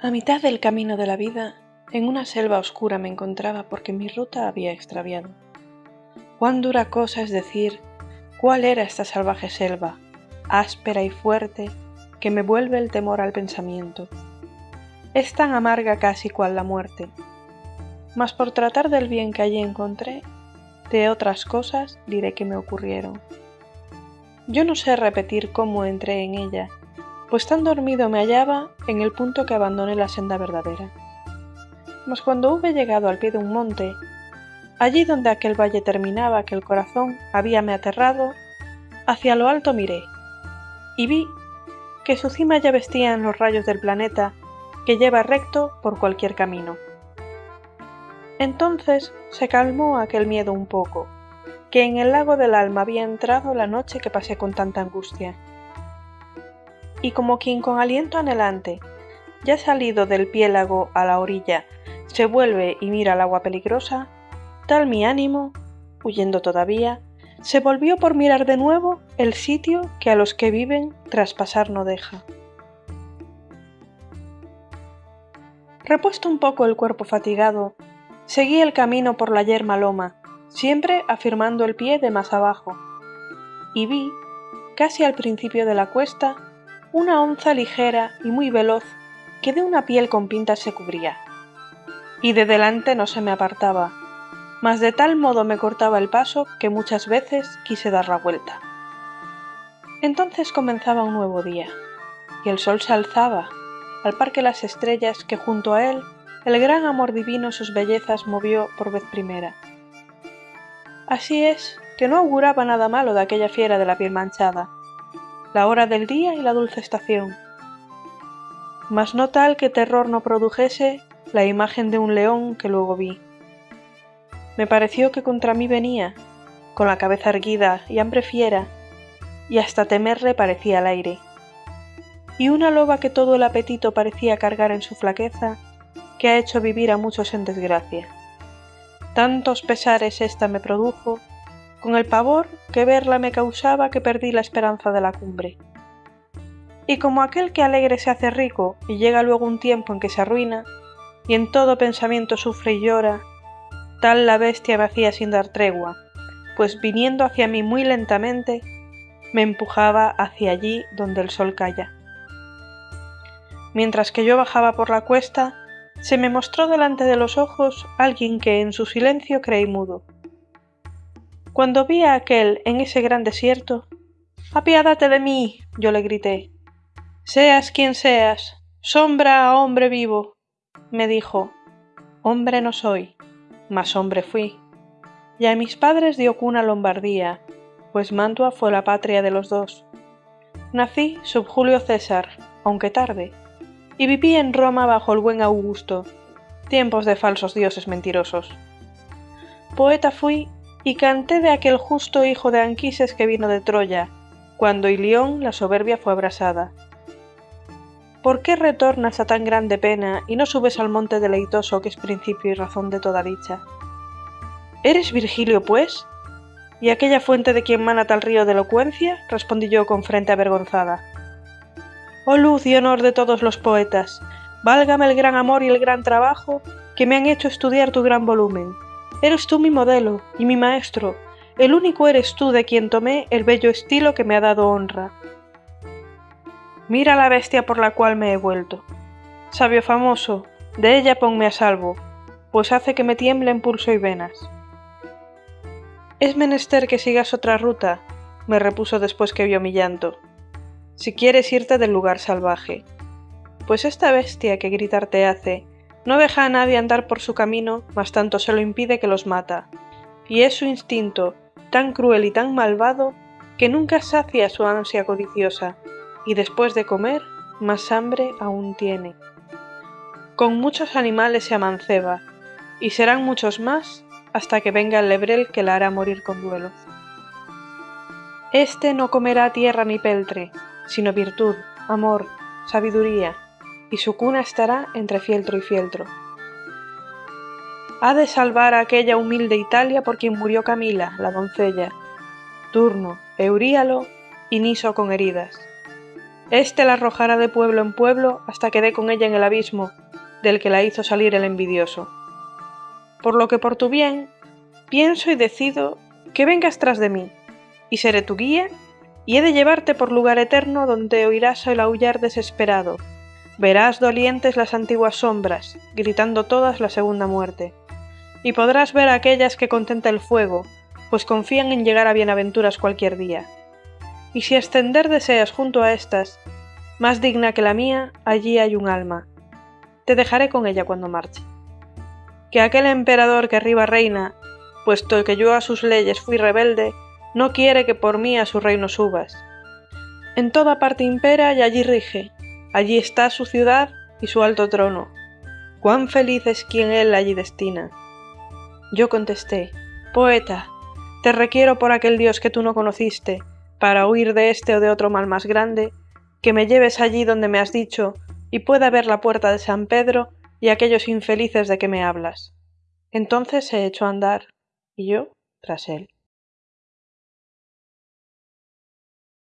A mitad del camino de la vida, en una selva oscura me encontraba porque mi ruta había extraviado. Cuán dura cosa es decir cuál era esta salvaje selva, áspera y fuerte, que me vuelve el temor al pensamiento. Es tan amarga casi cual la muerte. Mas por tratar del bien que allí encontré, de otras cosas diré que me ocurrieron. Yo no sé repetir cómo entré en ella, pues tan dormido me hallaba en el punto que abandoné la senda verdadera. Mas cuando hube llegado al pie de un monte, allí donde aquel valle terminaba que el corazón habíame aterrado, hacia lo alto miré, y vi que su cima ya vestían los rayos del planeta que lleva recto por cualquier camino. Entonces se calmó aquel miedo un poco, que en el lago del alma había entrado la noche que pasé con tanta angustia y como quien con aliento anhelante, ya salido del piélago a la orilla, se vuelve y mira el agua peligrosa, tal mi ánimo, huyendo todavía, se volvió por mirar de nuevo el sitio que a los que viven traspasar no deja. Repuesto un poco el cuerpo fatigado, seguí el camino por la yerma loma, siempre afirmando el pie de más abajo, y vi, casi al principio de la cuesta, una onza ligera y muy veloz que de una piel con pintas se cubría. Y de delante no se me apartaba, mas de tal modo me cortaba el paso que muchas veces quise dar la vuelta. Entonces comenzaba un nuevo día, y el sol se alzaba, al par que las estrellas que junto a él el gran amor divino sus bellezas movió por vez primera. Así es que no auguraba nada malo de aquella fiera de la piel manchada, la hora del día y la dulce estación. Mas no tal que terror no produjese la imagen de un león que luego vi. Me pareció que contra mí venía, con la cabeza erguida y hambre fiera, y hasta temerle parecía al aire. Y una loba que todo el apetito parecía cargar en su flaqueza, que ha hecho vivir a muchos en desgracia. Tantos pesares ésta me produjo, con el pavor que verla me causaba que perdí la esperanza de la cumbre. Y como aquel que alegre se hace rico y llega luego un tiempo en que se arruina, y en todo pensamiento sufre y llora, tal la bestia me hacía sin dar tregua, pues viniendo hacia mí muy lentamente, me empujaba hacia allí donde el sol calla. Mientras que yo bajaba por la cuesta, se me mostró delante de los ojos alguien que en su silencio creí mudo cuando vi a aquel en ese gran desierto, apiádate de mí, yo le grité. Seas quien seas, sombra a hombre vivo. Me dijo, hombre no soy, mas hombre fui. Y a mis padres dio cuna Lombardía, pues Mantua fue la patria de los dos. Nací sub Julio César, aunque tarde, y viví en Roma bajo el buen Augusto, tiempos de falsos dioses mentirosos. Poeta fui y canté de aquel justo hijo de Anquises que vino de Troya, cuando Ilión la soberbia fue abrasada. ¿Por qué retornas a tan grande pena y no subes al monte deleitoso que es principio y razón de toda dicha? ¿Eres Virgilio, pues? ¿Y aquella fuente de quien mana tal río de elocuencia? respondí yo con frente avergonzada. Oh luz y honor de todos los poetas, válgame el gran amor y el gran trabajo que me han hecho estudiar tu gran volumen, Eres tú mi modelo y mi maestro, el único eres tú de quien tomé el bello estilo que me ha dado honra. Mira la bestia por la cual me he vuelto. Sabio famoso, de ella ponme a salvo, pues hace que me tiemblen pulso y venas. Es menester que sigas otra ruta, me repuso después que vio mi llanto, si quieres irte del lugar salvaje, pues esta bestia que gritar te hace no deja a nadie andar por su camino, mas tanto se lo impide que los mata. Y es su instinto, tan cruel y tan malvado, que nunca sacia su ansia codiciosa, y después de comer, más hambre aún tiene. Con muchos animales se amanceba, y serán muchos más hasta que venga el lebrel que la hará morir con duelo. Este no comerá tierra ni peltre, sino virtud, amor, sabiduría, y su cuna estará entre fieltro y fieltro. Ha de salvar a aquella humilde Italia por quien murió Camila, la doncella, Turno, Euríalo y Niso con heridas. Este la arrojará de pueblo en pueblo hasta que dé con ella en el abismo del que la hizo salir el envidioso. Por lo que por tu bien, pienso y decido que vengas tras de mí, y seré tu guía, y he de llevarte por lugar eterno donde oirás el aullar desesperado, verás dolientes las antiguas sombras, gritando todas la segunda muerte, y podrás ver a aquellas que contenta el fuego, pues confían en llegar a bienaventuras cualquier día. Y si ascender deseas junto a estas, más digna que la mía, allí hay un alma. Te dejaré con ella cuando marche. Que aquel emperador que arriba reina, puesto que yo a sus leyes fui rebelde, no quiere que por mí a su reino subas. En toda parte impera y allí rige, allí está su ciudad y su alto trono. Cuán feliz es quien él allí destina. Yo contesté, Poeta, te requiero por aquel Dios que tú no conociste, para huir de este o de otro mal más grande, que me lleves allí donde me has dicho, y pueda ver la puerta de San Pedro y aquellos infelices de que me hablas. Entonces se echó a andar, y yo tras él.